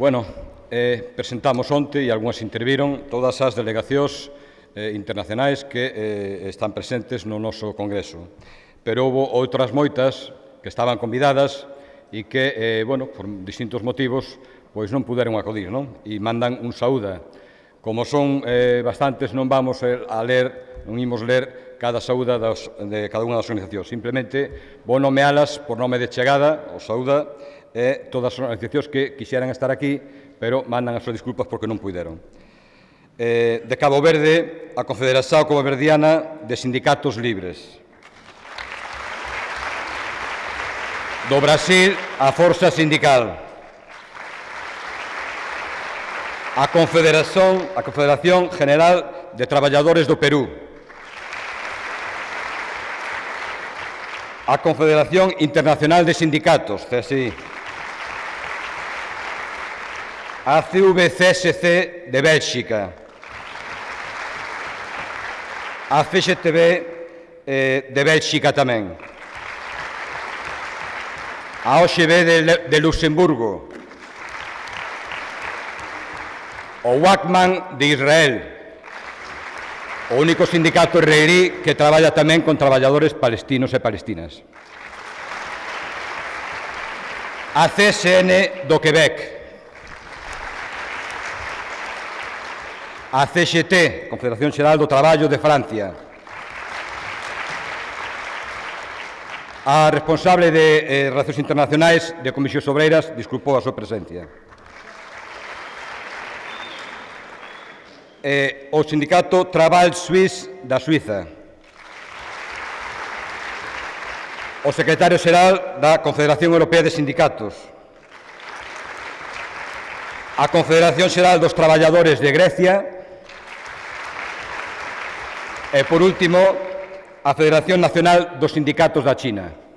Bueno, eh, presentamos onte, e algunhas interviron, todas as delegacións eh, internacionais que eh, están presentes no noso Congreso. Pero houve outras moitas que estaban convidadas e que, eh, bueno, por distintos motivos, pois non puderon acudir, non? E mandan un saúda. Como son eh, bastantes, non vamos eh, a ler, non imos ler cada saúda das, de cada unha das organizacións. Simplemente vou nomealas por nome de chegada, o saúda, e todas as organizacións que quixeran estar aquí, pero mandan as súas disculpas porque non puideron. Eh, de Cabo Verde, a Confederación Cabo Verdiana de Sindicatos Libres. Do Brasil, a Forza Sindical. A Confederación, a Confederación General de Traballadores do Perú. a Confederación Internacional de Sindicatos, CSI, a CVCSC de Bélxica, a CGTB eh, de Bélxica tamén, a OXB de, de Luxemburgo, o WACMAN de Israel, o único sindicato israelí que traballa tamén con traballadores palestinos e palestinas. A CSN do Quebec, a CGT, Confederación Xeral do Traballo de Francia, a responsable de eh, Relacións Internacionais de Comisións Obreiras, disculpou a súa presencia. eh, o sindicato Trabal Suís da Suiza. O secretario xeral da Confederación Europea de Sindicatos. A Confederación Xeral dos Traballadores de Grecia. E, por último, a Federación Nacional dos Sindicatos da China.